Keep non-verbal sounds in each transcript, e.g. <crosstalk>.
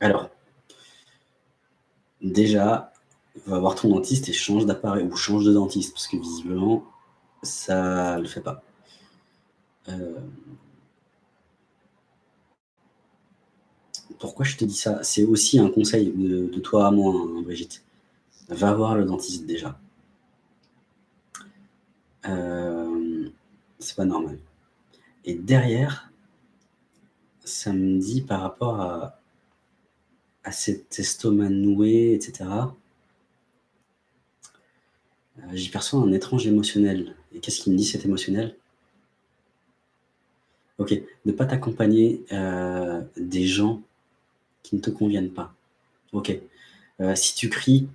Alors, déjà, va voir ton dentiste et change d'appareil ou change de dentiste parce que visiblement, ça ne le fait pas. Euh, pourquoi je te dis ça? C'est aussi un conseil de, toi à moi, hein, Brigitte. Va voir le dentiste déjà. Euh, c'est pas normal. Et derrière, ça me dit par rapport à, à cet estomac noué, etc. Euh, j'y perçois un étrange émotionnel. Et qu'est-ce qu'il me dit cet émotionnel? Ok, ne pas t'accompagner euh, des gens qui ne te conviennent pas. Ok, euh, si tu cries,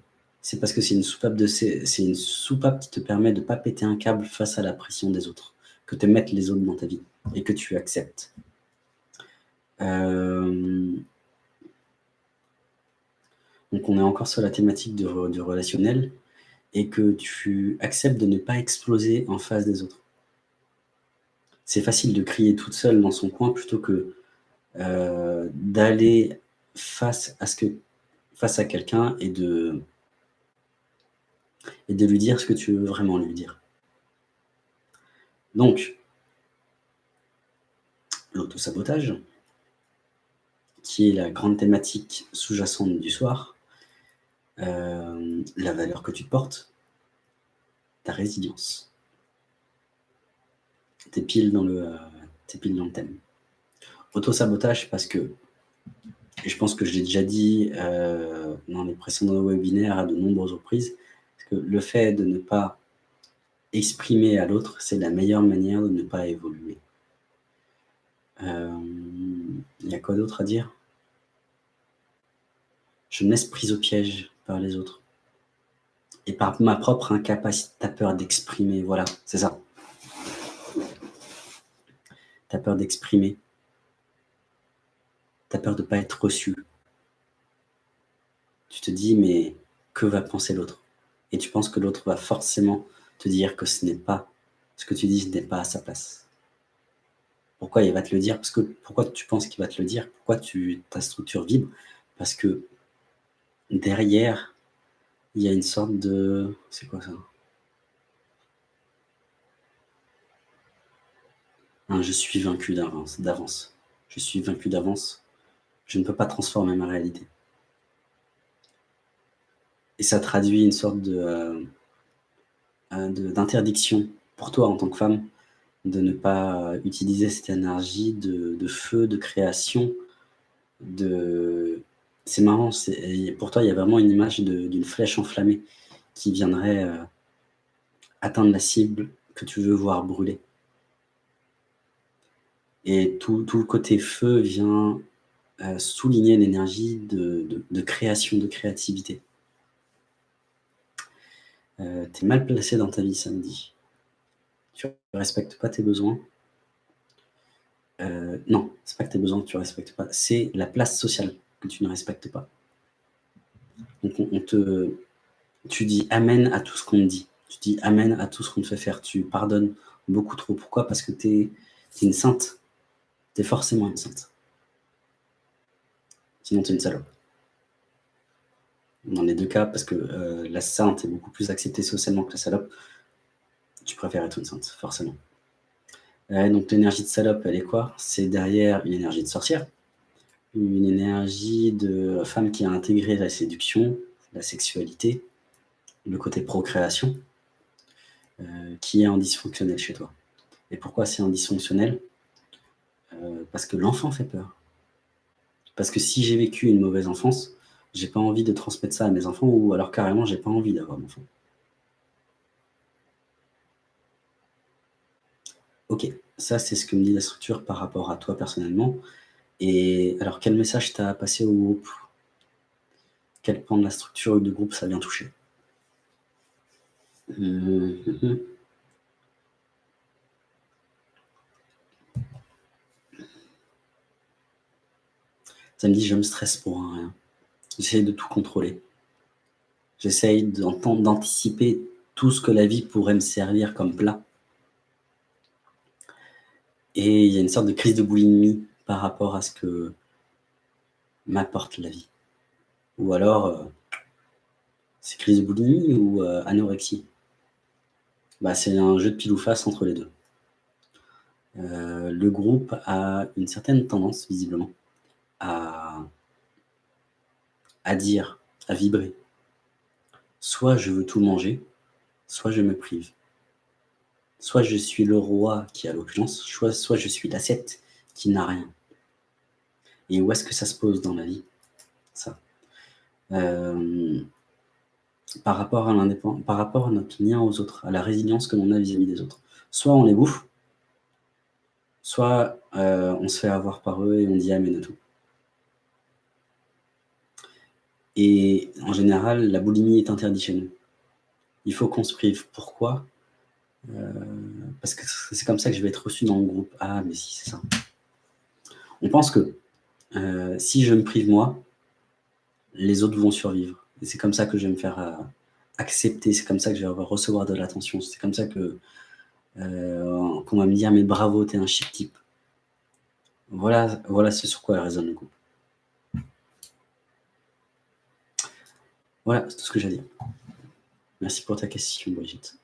c'est parce que c'est une soupape de c'est une soupape qui te permet de ne pas péter un câble face à la pression des autres, que te mettent les autres dans ta vie et que tu acceptes. Donc on est encore sur la thématique du relationnel et que tu acceptes de ne pas exploser en face des autres. C'est facile de crier toute seule dans son coin plutôt que euh, d'aller face à quelqu'un et de et de lui dire ce que tu veux vraiment lui dire. Donc, l'autosabotage, qui est la grande thématique sous-jacente du soir, euh, la valeur que tu portes, ta résilience. T'es pile, dans le, euh, es pile dans le thème. Auto-sabotage parce que, et je pense que je l'ai déjà dit euh, dans les précédents webinaires à de nombreuses reprises, que le fait de ne pas exprimer à l'autre, c'est la meilleure manière de ne pas évoluer. Il y a quoi d'autre à dire? Je me laisse prise au piège par les autres. Et par ma propre incapacité, tu as peur d'exprimer. Voilà, c'est ça. Tu as peur d'exprimer. Tu as peur de ne pas être reçu. Tu te dis, mais que va penser l'autre? Et tu penses que l'autre va forcément te dire que ce n'est pas, ce que tu dis n'est pas à sa place. Pourquoi il va te le dire? Parce que pourquoi tu penses qu'il va te le dire? Pourquoi ta structure vibre? Parce que derrière, il y a une sorte de... C'est quoi ça? Je suis vaincu d'avance. Je suis vaincu d'avance. Je ne peux pas transformer ma réalité. Et ça traduit une sorte de euh, d'interdiction pour toi en tant que femme de ne pas utiliser cette énergie de feu, de création, de, c'est marrant, pour toi, il y a vraiment une image d'une flèche enflammée qui viendrait euh, atteindre la cible que tu veux voir brûler. Et tout, le côté feu vient euh, souligner l'énergie de, création, de créativité. Euh, tu es mal placé dans ta vie samedi. Tu ne respectes pas tes besoins. non, c'est pas que tes besoins que tu ne respectes pas, c'est la place sociale tu ne respectes pas. Donc on, te, tu dis amen à tout ce qu'on te dit. Tu dis amen à tout ce qu'on te fait faire. Tu pardonnes beaucoup trop. Pourquoi? Parce que tu es, une sainte. Tu es forcément une sainte. Sinon, tu es une salope. Dans les deux cas, parce que euh, la sainte est beaucoup plus acceptée socialement que la salope, tu préfères être une sainte, forcément. donc l'énergie de salope, elle est quoi? C'est derrière une énergie de sorcière une énergie de femme qui a intégré la séduction, la sexualité, le côté procréation, euh, qui est en dysfonctionnel chez toi. Et pourquoi c'est en dysfonctionnel euh, Parce que l'enfant fait peur. Parce que si j'ai vécu une mauvaise enfance, j'ai pas envie de transmettre ça à mes enfants, ou alors carrément, j'ai pas envie d'avoir d'enfant. Ok, ça c'est ce que me dit la structure par rapport à toi personnellement. Et alors, quel message t'as passé au groupe? Quel point de la structure du groupe ça vient toucher? <laughs> Ça me dit, je me stresse pour rien. J'essaye de tout contrôler. J'essaye d'anticiper tout ce que la vie pourrait me servir comme plat. Et il y a une sorte de crise de boulimie par rapport à ce que m'apporte la vie Ou alors, euh, c'est crise de ou euh, anorexie bah, C'est un jeu de pile ou face entre les deux. Euh, le groupe a une certaine tendance, visiblement, à, dire, à vibrer. Soit je veux tout manger, soit je me prive. Soit je suis le roi qui a l'opulence, soit, soit je suis l'assiette qui n'a rien. Et où est-ce que ça se pose dans la vie Ça? Euh, par rapport à par rapport à notre lien aux autres, à la résilience que l'on a vis-à-vis des autres. Soit on les bouffe, soit euh, on se fait avoir par eux et on dit amen à tout. Et en général, la boulimie est interdite chez nous. Il faut qu'on se prive. Pourquoi? Euh, Parce que c'est comme ça que je vais être reçu dans le groupe. Ah, mais si, c'est ça. On pense que euh, si je me prive moi, les autres vont survivre. Et c'est comme ça que je vais me faire euh, accepter, c'est comme ça que je vais recevoir de l'attention, c'est comme ça que qu'on va me dire « mais bravo, t'es un chic type ». Voilà, voilà ce sur quoi résonne le groupe. Voilà, c'est tout ce que j'ai à dire. Merci pour ta question, Brigitte.